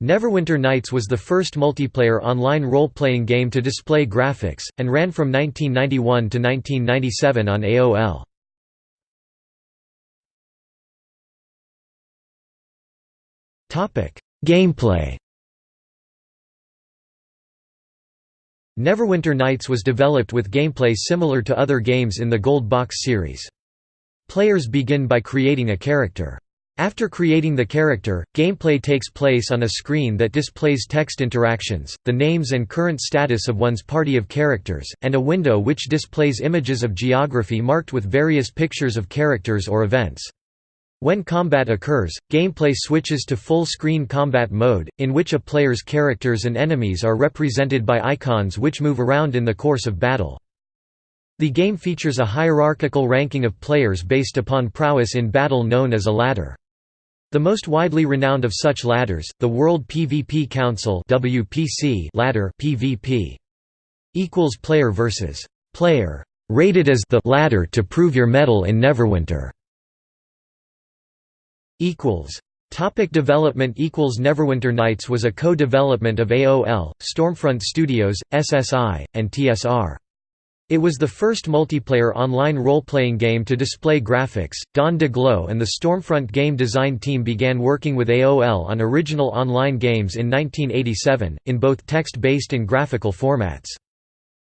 Neverwinter Nights was the first multiplayer online role-playing game to display graphics, and ran from 1991 to 1997 on AOL. Gameplay Neverwinter Nights was developed with gameplay similar to other games in the Gold Box series. Players begin by creating a character. After creating the character, gameplay takes place on a screen that displays text interactions, the names and current status of one's party of characters, and a window which displays images of geography marked with various pictures of characters or events. When combat occurs, gameplay switches to full-screen combat mode, in which a player's characters and enemies are represented by icons which move around in the course of battle. The game features a hierarchical ranking of players based upon prowess in battle known as a ladder. The most widely renowned of such ladders, the World PvP Council (WPC) ladder (PvP) equals player versus player, rated as the ladder to prove your mettle in Neverwinter. equals Topic development equals Neverwinter Nights was a co-development of AOL, Stormfront Studios, SSI, and TSR. It was the first multiplayer online role-playing game to display graphics. Don Daglow and the Stormfront game design team began working with AOL on original online games in 1987, in both text-based and graphical formats.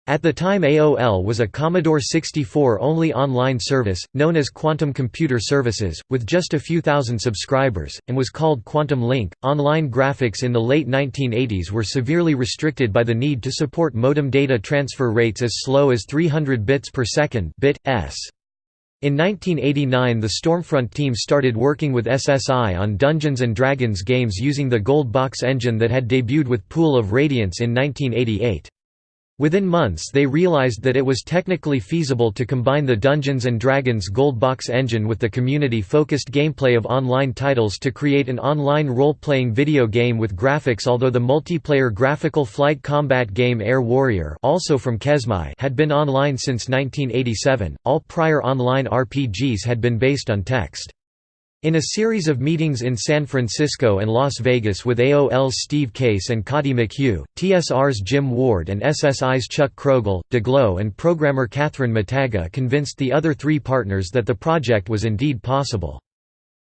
At the time AOL was a Commodore 64-only online service, known as Quantum Computer Services, with just a few thousand subscribers, and was called Quantum Link. Online graphics in the late 1980s were severely restricted by the need to support modem data transfer rates as slow as 300 bits per second. In 1989 the Stormfront team started working with SSI on Dungeons & Dragons games using the Gold Box engine that had debuted with Pool of Radiance in 1988. Within months they realized that it was technically feasible to combine the Dungeons & Dragons Gold Box engine with the community-focused gameplay of online titles to create an online role-playing video game with graphics although the multiplayer graphical flight combat game Air Warrior also from Kesmai had been online since 1987, all prior online RPGs had been based on text. In a series of meetings in San Francisco and Las Vegas with AOL's Steve Case and Coddy McHugh, TSR's Jim Ward and SSI's Chuck Kroegel, Daglow and programmer Cathryn Mataga convinced the other three partners that the project was indeed possible.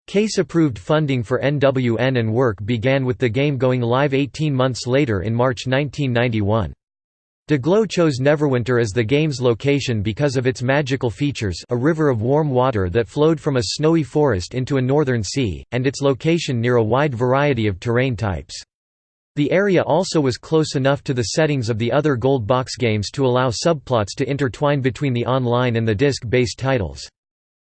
Case approved funding for NWN and work began with the game going live 18 months later in March 1991. Daglow chose Neverwinter as the game's location because of its magical features a river of warm water that flowed from a snowy forest into a northern sea, and its location near a wide variety of terrain types. The area also was close enough to the settings of the other Gold Box games to allow subplots to intertwine between the online and the disc-based titles.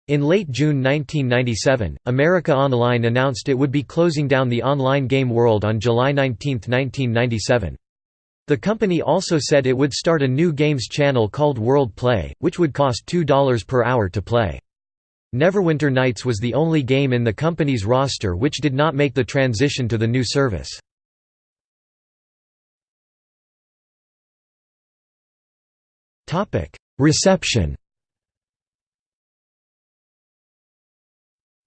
In late June 1997, America Online announced it would be closing down the online game world on July 19, 1997. The company also said it would start a new games channel called World Play, which would cost $2 per hour to play. Neverwinter Nights was the only game in the company's roster which did not make the transition to the new service. Reception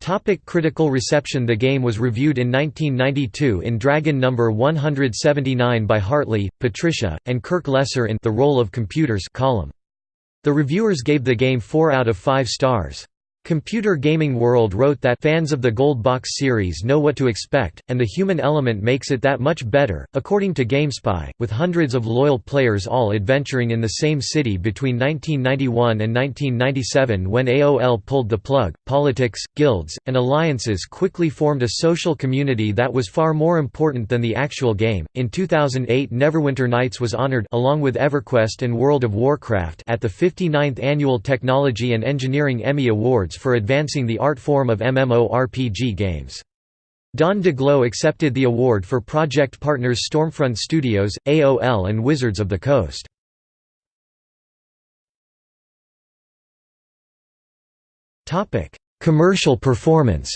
Topic critical reception The game was reviewed in 1992 in Dragon No. 179 by Hartley, Patricia, and Kirk Lesser in The Role of Computers column. The reviewers gave the game 4 out of 5 stars. Computer Gaming World wrote that fans of the Gold Box series know what to expect, and the human element makes it that much better. According to GameSpy, with hundreds of loyal players all adventuring in the same city between 1991 and 1997 when AOL pulled the plug, politics, guilds, and alliances quickly formed a social community that was far more important than the actual game. In 2008, Neverwinter Nights was honored along with EverQuest and World of Warcraft at the 59th Annual Technology and Engineering Emmy Awards For advancing the art form of MMORPG games. Don Daglow accepted the award for project partners Stormfront Studios, AOL and Wizards of the Coast. Commercial performance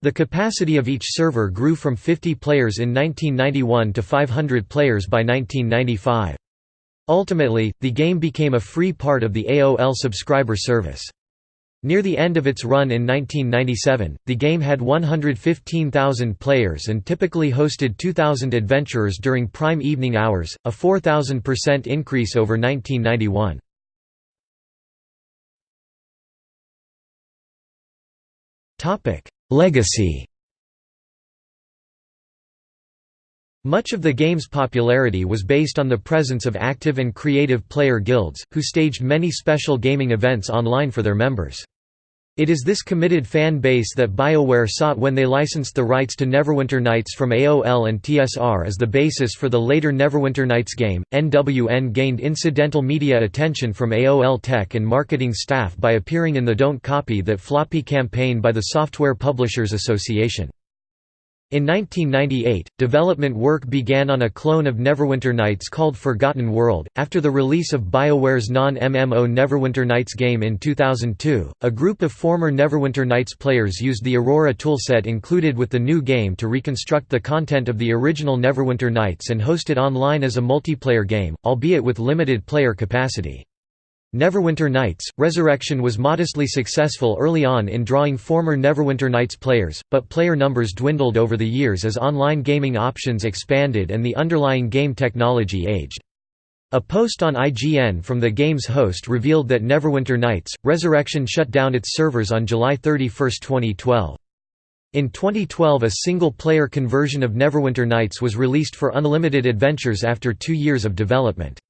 The capacity of each server grew from 50 players in 1991 to 500 players by 1995. Ultimately, the game became a free part of the AOL subscriber service. Near the end of its run in 1997, the game had 115,000 players and typically hosted 2,000 adventurers during prime evening hours, a 4,000% increase over 1991. Legacy Much of the game's popularity was based on the presence of active and creative player guilds, who staged many special gaming events online for their members. It is this committed fan base that BioWare sought when they licensed the rights to Neverwinter Nights from AOL and TSR as the basis for the later Neverwinter Nights game. NWN gained incidental media attention from AOL tech and marketing staff by appearing in the Don't Copy That Floppy campaign by the Software Publishers Association. In 1998, development work began on a clone of Neverwinter Nights called Forgotten World. After the release of BioWare's non MMO Neverwinter Nights game in 2002, a group of former Neverwinter Nights players used the Aurora toolset included with the new game to reconstruct the content of the original Neverwinter Nights and host it online as a multiplayer game, albeit with limited player capacity. Neverwinter Nights, Resurrection was modestly successful early on in drawing former Neverwinter Nights players, but player numbers dwindled over the years as online gaming options expanded and the underlying game technology aged. A post on IGN from the game's host revealed that Neverwinter Nights, Resurrection shut down its servers on July 31, 2012. In 2012 a single-player conversion of Neverwinter Nights was released for unlimited adventures after two years of development.